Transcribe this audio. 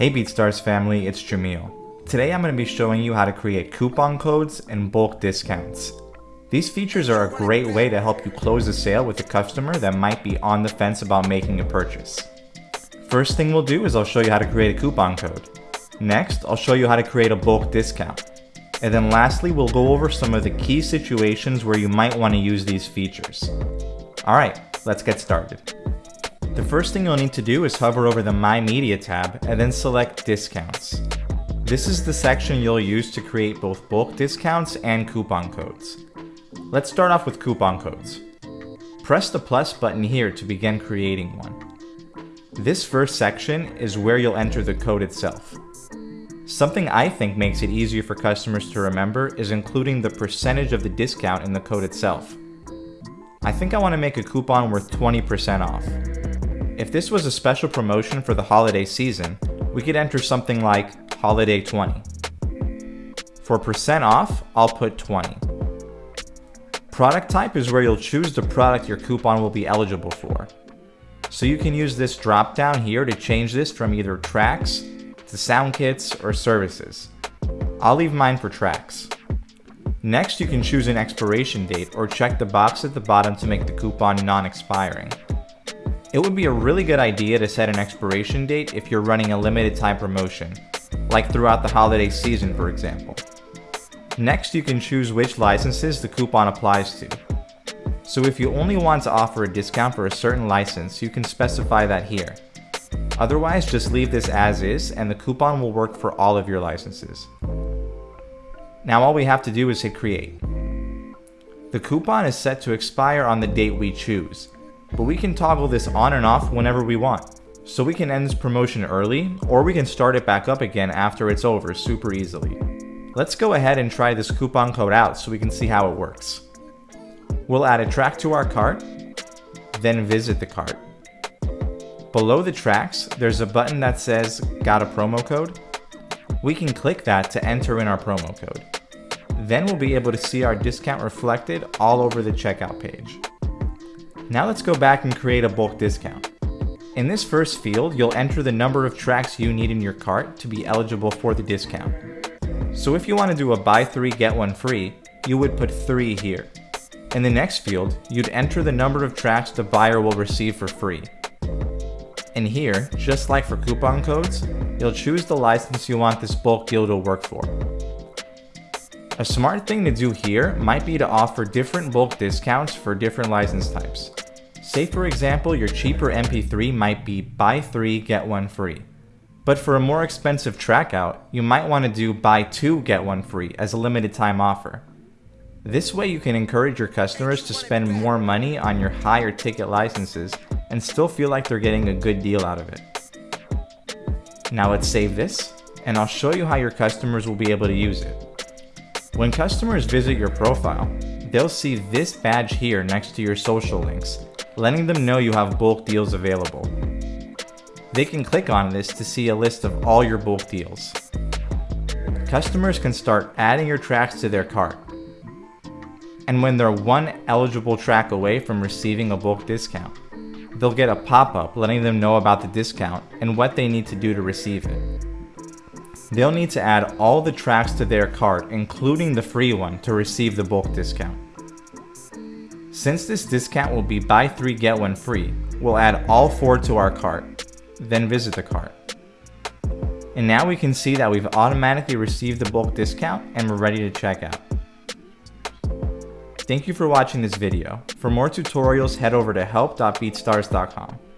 Hey BeatStars family, it's Jamil. Today I'm going to be showing you how to create coupon codes and bulk discounts. These features are a great way to help you close a sale with a customer that might be on the fence about making a purchase. First thing we'll do is I'll show you how to create a coupon code. Next, I'll show you how to create a bulk discount. And then lastly, we'll go over some of the key situations where you might want to use these features. Alright, let's get started. The first thing you'll need to do is hover over the My Media tab and then select Discounts. This is the section you'll use to create both bulk discounts and coupon codes. Let's start off with coupon codes. Press the plus button here to begin creating one. This first section is where you'll enter the code itself. Something I think makes it easier for customers to remember is including the percentage of the discount in the code itself. I think I want to make a coupon worth 20% off. If this was a special promotion for the holiday season, we could enter something like Holiday 20. For percent off, I'll put 20. Product type is where you'll choose the product your coupon will be eligible for. So you can use this drop down here to change this from either tracks to sound kits or services. I'll leave mine for tracks. Next, you can choose an expiration date or check the box at the bottom to make the coupon non-expiring. It would be a really good idea to set an expiration date if you're running a limited time promotion, like throughout the holiday season for example. Next you can choose which licenses the coupon applies to. So if you only want to offer a discount for a certain license, you can specify that here. Otherwise, just leave this as is and the coupon will work for all of your licenses. Now all we have to do is hit create. The coupon is set to expire on the date we choose, but we can toggle this on and off whenever we want. So we can end this promotion early, or we can start it back up again after it's over super easily. Let's go ahead and try this coupon code out so we can see how it works. We'll add a track to our cart, then visit the cart. Below the tracks, there's a button that says, got a promo code? We can click that to enter in our promo code. Then we'll be able to see our discount reflected all over the checkout page. Now let's go back and create a bulk discount. In this first field, you'll enter the number of tracks you need in your cart to be eligible for the discount. So if you want to do a buy 3 get 1 free, you would put 3 here. In the next field, you'd enter the number of tracks the buyer will receive for free. And here, just like for coupon codes, you'll choose the license you want this bulk deal to work for. A smart thing to do here might be to offer different bulk discounts for different license types. Say for example, your cheaper MP3 might be buy 3 get 1 free. But for a more expensive track out, you might want to do buy 2 get 1 free as a limited time offer. This way you can encourage your customers to spend more money on your higher ticket licenses and still feel like they're getting a good deal out of it. Now let's save this, and I'll show you how your customers will be able to use it. When customers visit your profile, they'll see this badge here next to your social links, letting them know you have bulk deals available. They can click on this to see a list of all your bulk deals. Customers can start adding your tracks to their cart. And when they're one eligible track away from receiving a bulk discount, they'll get a pop-up letting them know about the discount and what they need to do to receive it. They'll need to add all the tracks to their cart, including the free one, to receive the bulk discount. Since this discount will be buy 3 get 1 free, we'll add all 4 to our cart, then visit the cart. And now we can see that we've automatically received the bulk discount and we're ready to check out. Thank you for watching this video. For more tutorials, head over to help.beatstars.com.